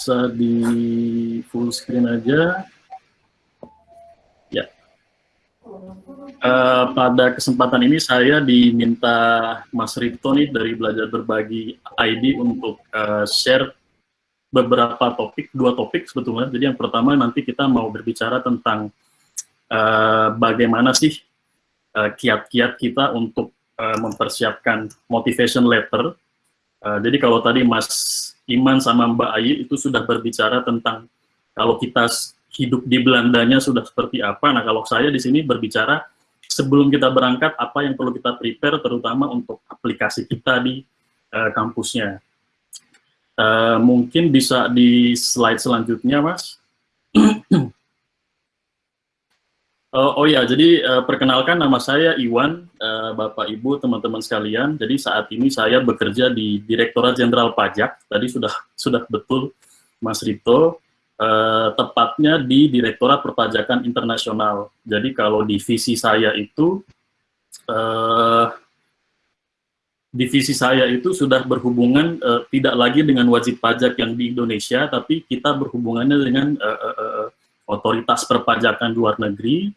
bisa di full screen aja. Ya. Uh, pada kesempatan ini saya diminta Mas Rito nih dari Belajar Berbagi ID untuk uh, share beberapa topik, dua topik sebetulnya. Jadi yang pertama nanti kita mau berbicara tentang uh, bagaimana sih kiat-kiat uh, kita untuk uh, mempersiapkan motivation letter. Uh, jadi kalau tadi Mas Iman sama Mbak Ayi itu sudah berbicara tentang kalau kita hidup di Belandanya sudah seperti apa. Nah kalau saya di sini berbicara sebelum kita berangkat apa yang perlu kita prepare terutama untuk aplikasi kita di uh, kampusnya. Uh, mungkin bisa di slide selanjutnya, Mas. uh, oh ya, jadi uh, perkenalkan nama saya Iwan, uh, Bapak Ibu, teman-teman sekalian. Jadi saat ini saya bekerja di Direktorat Jenderal Pajak. Tadi sudah sudah betul, Mas Rito. Uh, tepatnya di Direktorat Perpajakan Internasional. Jadi kalau divisi saya itu uh, divisi saya itu sudah berhubungan uh, tidak lagi dengan wajib pajak yang di Indonesia, tapi kita berhubungannya dengan uh, uh, uh, otoritas perpajakan luar negeri,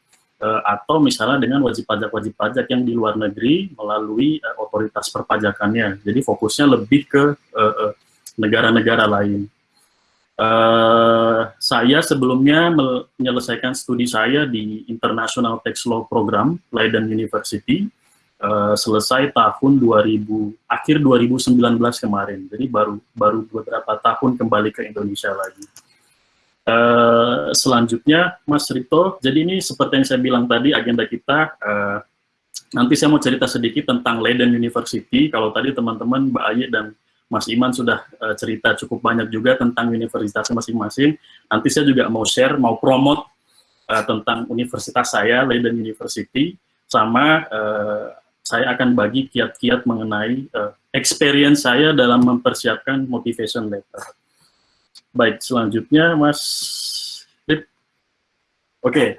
atau misalnya dengan wajib pajak-wajib pajak yang di luar negeri melalui uh, otoritas perpajakannya. Jadi fokusnya lebih ke negara-negara uh, uh, lain. Uh, saya sebelumnya menyelesaikan studi saya di International Tax Law Program, Leiden University, uh, selesai tahun 2000 akhir 2019 kemarin. Jadi baru baru beberapa tahun kembali ke Indonesia lagi. Uh, selanjutnya, Mas Rito, jadi ini seperti yang saya bilang tadi agenda kita. Uh, nanti saya mau cerita sedikit tentang Leiden University. Kalau tadi teman-teman Mbak Aye dan Mas Iman sudah uh, cerita cukup banyak juga tentang universitas masing-masing. Nanti saya juga mau share, mau promote uh, tentang universitas saya, Leiden University, sama uh, saya akan bagi kiat-kiat mengenai uh, experience saya dalam mempersiapkan motivation letter. Baik, selanjutnya Mas Oke, okay.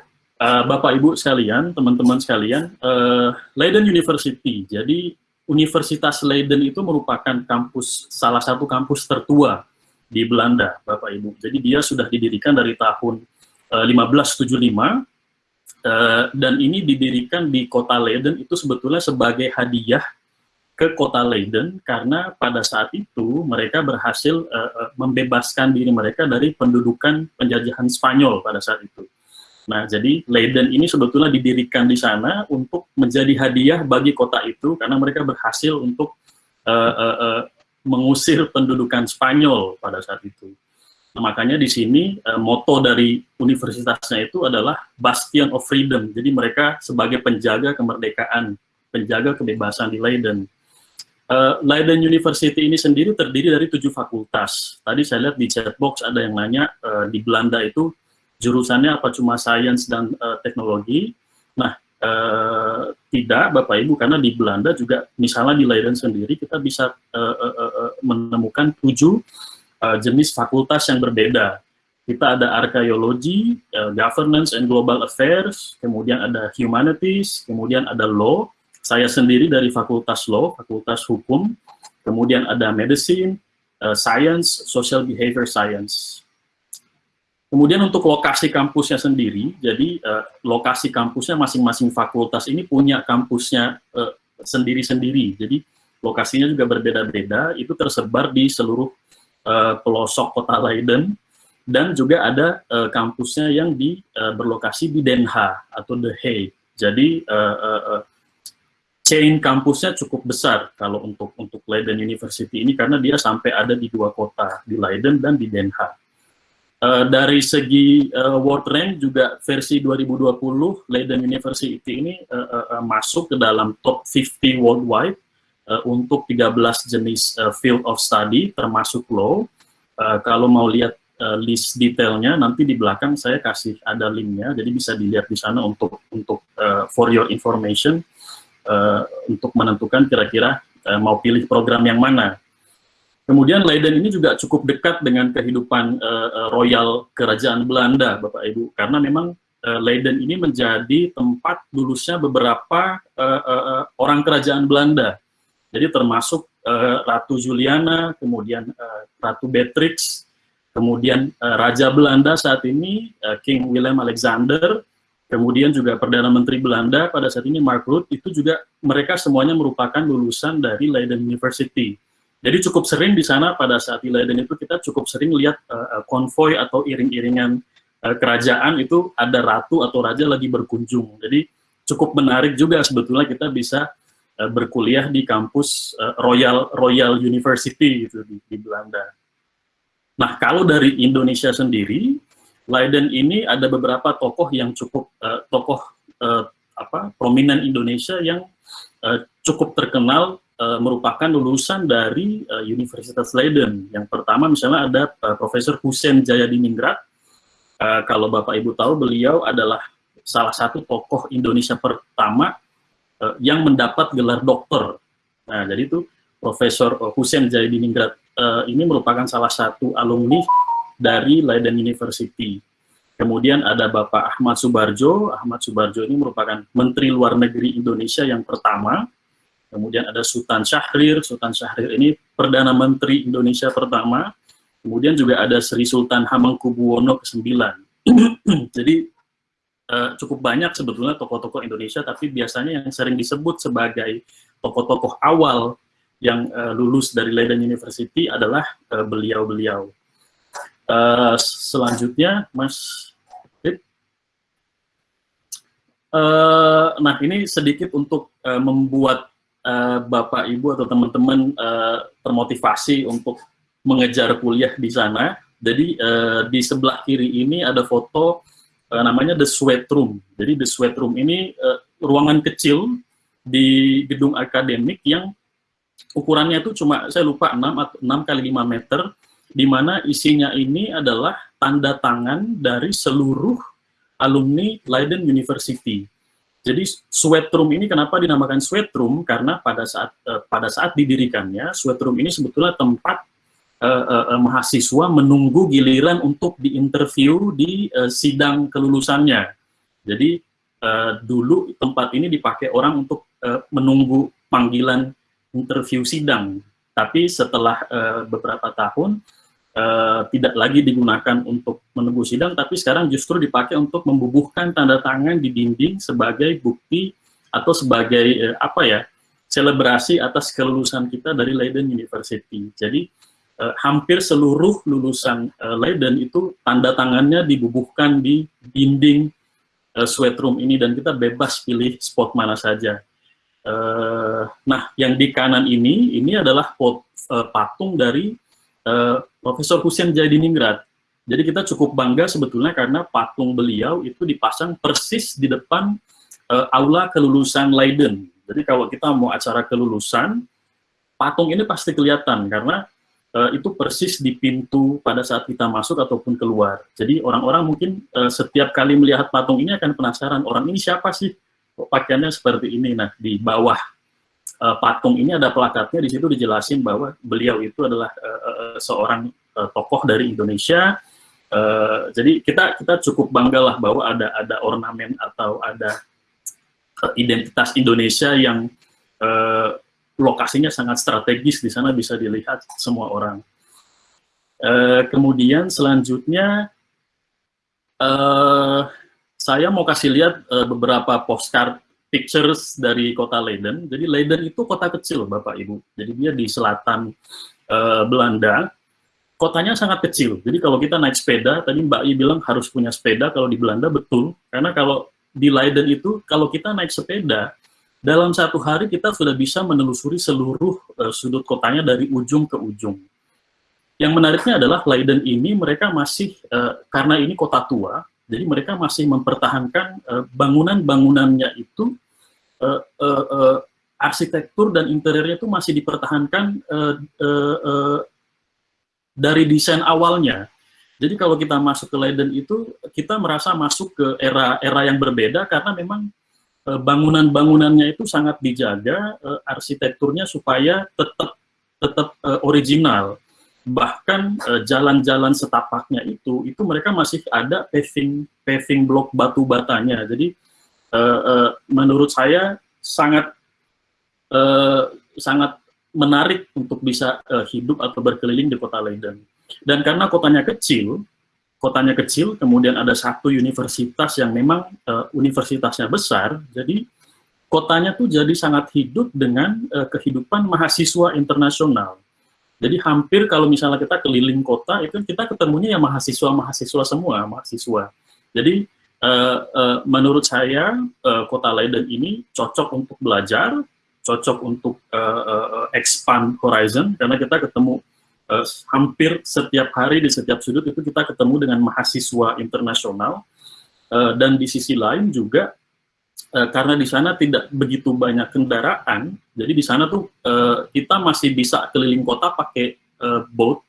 uh, Bapak Ibu sekalian, teman-teman sekalian, uh, Leiden University. Jadi Universitas Leiden itu merupakan kampus salah satu kampus tertua di Belanda, Bapak Ibu. Jadi dia sudah didirikan dari tahun uh, 1575 Uh, dan ini didirikan di kota Leiden itu sebetulnya sebagai hadiah ke kota Leiden karena pada saat itu mereka berhasil uh, membebaskan diri mereka dari pendudukan penjajahan Spanyol pada saat itu. Nah, jadi Leiden ini sebetulnya didirikan di sana untuk menjadi hadiah bagi kota itu karena mereka berhasil untuk uh, uh, uh, mengusir pendudukan Spanyol pada saat itu. Nah, makanya di sini uh, moto dari universitasnya itu adalah Bastion of Freedom. Jadi mereka sebagai penjaga kemerdekaan, penjaga kebebasan di Leiden. Uh, Leiden University ini sendiri terdiri dari tujuh fakultas. Tadi saya lihat di chat box ada yang nanya uh, di Belanda itu jurusannya apa cuma sains dan uh, teknologi. Nah, uh, tidak Bapak Ibu karena di Belanda juga misalnya di Leiden sendiri kita bisa uh, uh, uh, menemukan tujuh uh, jenis fakultas yang berbeda. Kita ada archaeology, uh, governance and global affairs, kemudian ada humanities, kemudian ada law. Saya sendiri dari fakultas law, fakultas hukum, kemudian ada medicine, uh, science, social behavior science. Kemudian untuk lokasi kampusnya sendiri, jadi uh, lokasi kampusnya masing-masing fakultas ini punya kampusnya sendiri-sendiri. Uh, jadi lokasinya juga berbeda-beda, itu tersebar di seluruh uh, pelosok kota Leiden dan juga ada uh, kampusnya yang di uh, berlokasi di Den Haag atau The Hague. Jadi uh, uh, chain kampusnya cukup besar kalau untuk untuk Leiden University ini karena dia sampai ada di dua kota di Leiden dan di Den Haag. Uh, dari segi uh, World Rank juga versi 2020 Leiden University ini uh, uh, uh, masuk ke dalam top 50 worldwide uh, untuk 13 jenis uh, field of study termasuk law. Uh, kalau mau lihat uh, list detailnya nanti di belakang saya kasih ada linknya, jadi bisa dilihat di sana untuk untuk uh, for your information uh, untuk menentukan kira-kira uh, mau pilih program yang mana. Kemudian Leiden ini juga cukup dekat dengan kehidupan uh, royal kerajaan Belanda, Bapak Ibu, karena memang uh, Leiden ini menjadi tempat lulusnya beberapa uh, uh, orang kerajaan Belanda. Jadi termasuk uh, Ratu Juliana, kemudian uh, Ratu Beatrix, kemudian uh, Raja Belanda saat ini uh, King Willem Alexander, kemudian juga Perdana Menteri Belanda pada saat ini Mark Rutte, itu juga mereka semuanya merupakan lulusan dari Leiden University. Jadi cukup sering di sana pada saat di Leiden itu kita cukup sering lihat uh, konvoy atau iring-iringan uh, kerajaan itu ada ratu atau raja lagi berkunjung. Jadi cukup menarik juga sebetulnya kita bisa uh, berkuliah di kampus uh, Royal Royal University gitu di, di Belanda. Nah, kalau dari Indonesia sendiri, Leiden ini ada beberapa tokoh yang cukup uh, tokoh uh, apa prominent Indonesia yang uh, cukup terkenal uh, merupakan lulusan dari uh, Universitas Leiden. Yang pertama misalnya ada uh, Profesor Hussein Jayadiningrat. Uh, kalau Bapak Ibu tahu beliau adalah salah satu tokoh Indonesia pertama uh, yang mendapat gelar dokter. Nah, jadi itu Profesor Hussein Jayadiningrat uh, ini merupakan salah satu alumni dari Leiden University. Kemudian ada Bapak Ahmad Subarjo. Ahmad Subarjo ini merupakan Menteri Luar Negeri Indonesia yang pertama. Kemudian ada Sultan Syahrir. Sultan Syahrir ini Perdana Menteri Indonesia pertama. Kemudian juga ada Sri Sultan Hamengkubuwono ke-9. Jadi uh, cukup banyak sebetulnya tokoh-tokoh Indonesia, tapi biasanya yang sering disebut sebagai tokoh-tokoh awal yang uh, lulus dari Leiden University adalah eh, beliau-beliau. Uh, selanjutnya, Mas Uh, nah, ini sedikit untuk uh, membuat uh, Bapak, Ibu, atau teman-teman uh, termotivasi untuk mengejar kuliah di sana. Jadi, uh, di sebelah kiri ini ada foto uh, namanya The Sweat Room. Jadi, The Sweat Room ini uh, ruangan kecil di gedung akademik yang ukurannya itu cuma saya lupa 6 atau 6 kali 5 meter di mana isinya ini adalah tanda tangan dari seluruh alumni Leiden University. Jadi sweat room ini kenapa dinamakan sweat room? Karena pada saat uh, pada saat didirikannya sweat room ini sebetulnya tempat uh, uh, mahasiswa menunggu giliran untuk diinterview di uh, sidang kelulusannya. Jadi uh, dulu tempat ini dipakai orang untuk uh, menunggu panggilan interview sidang. Tapi setelah uh, beberapa tahun uh, tidak lagi digunakan untuk menunggu sidang, tapi sekarang justru dipakai untuk membubuhkan tanda tangan di dinding sebagai bukti atau sebagai uh, apa ya selebrasi atas kelulusan kita dari Leiden University. Jadi hampir seluruh lulusan Leiden itu tanda tangannya dibubuhkan di dinding sweat room ini dan kita bebas pilih spot mana saja. Uh, nah, yang di kanan ini, ini adalah pot, uh, patung dari uh, Profesor Hussein Jadiningrat. Jadi kita cukup bangga sebetulnya karena patung beliau itu dipasang persis di depan uh, aula kelulusan Leiden. Jadi kalau kita mau acara kelulusan, patung ini pasti kelihatan karena uh, itu persis di pintu pada saat kita masuk ataupun keluar. Jadi orang-orang mungkin uh, setiap kali melihat patung ini akan penasaran, orang ini siapa sih? Pakaiannya seperti ini. Nah, di bawah uh, patung ini ada plakatnya, di situ dijelasin bahwa beliau itu adalah uh, seorang uh, tokoh dari Indonesia. Uh, jadi kita kita cukup bangga lah bahwa ada ada ornamen atau ada identitas Indonesia yang uh, lokasinya sangat strategis di sana bisa dilihat semua orang. Uh, kemudian selanjutnya uh, saya mau kasih lihat uh, beberapa postcard pictures dari kota Leiden. Jadi Leiden itu kota kecil, Bapak Ibu. Jadi dia di selatan uh, Belanda. Kotanya sangat kecil. Jadi kalau kita naik sepeda, tadi Mbak I bilang harus punya sepeda kalau di Belanda betul. Karena kalau di Leiden itu kalau kita naik sepeda dalam satu hari kita sudah bisa menelusuri seluruh uh, sudut kotanya dari ujung ke ujung. Yang menariknya adalah Leiden ini mereka masih uh, karena ini kota tua, jadi mereka masih mempertahankan uh, bangunan-bangunannya itu uh, uh, arsitektur dan interiornya itu masih dipertahankan dari desain awalnya. Jadi kalau kita masuk ke Leiden itu kita merasa masuk ke era era yang berbeda karena memang bangunan-bangunannya itu sangat dijaga arsitekturnya supaya tetap tetap original bahkan eh, jalan-jalan uh, setapaknya itu itu mereka masih ada paving paving blok batu batanya jadi uh, uh, menurut saya sangat sangat menarik untuk bisa hidup atau berkeliling di kota Leiden Dan karena kotanya kecil, kotanya kecil, kemudian ada satu universitas yang memang universitasnya besar, jadi kotanya tuh jadi sangat hidup dengan kehidupan mahasiswa internasional. Jadi hampir kalau misalnya kita keliling kota itu kita ketemunya ya mahasiswa-mahasiswa semua, mahasiswa. Jadi uh, uh, menurut saya uh, kota Leiden ini cocok untuk belajar, cocok untuk uh, uh, expand horizon karena kita ketemu uh, hampir setiap hari di setiap sudut itu kita ketemu dengan mahasiswa internasional uh, dan di sisi lain juga uh, karena di sana tidak begitu banyak kendaraan, jadi di sana tuh uh, kita masih bisa keliling kota pakai uh, boat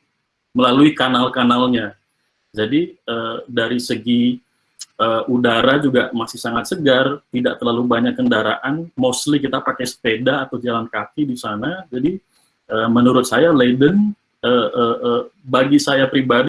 melalui kanal-kanalnya. Jadi uh, dari segi uh, udara juga masih sangat segar, tidak terlalu banyak kendaraan, mostly kita pakai sepeda atau jalan kaki di sana. Jadi uh, menurut saya Leiden uh, uh, uh, bagi saya pribadi